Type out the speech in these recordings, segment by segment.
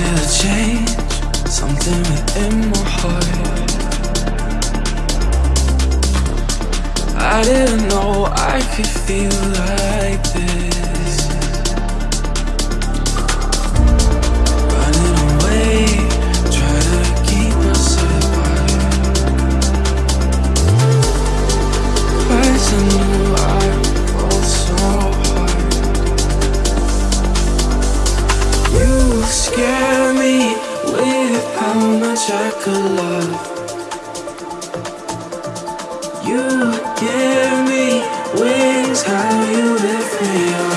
feel a change, something within my heart. I didn't know I could feel like this. Running away, try to keep myself quiet. Cause I knew I fall so hard. You scare me You give me wings, how you lift me up.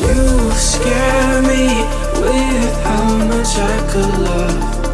You scare me with how much I could love.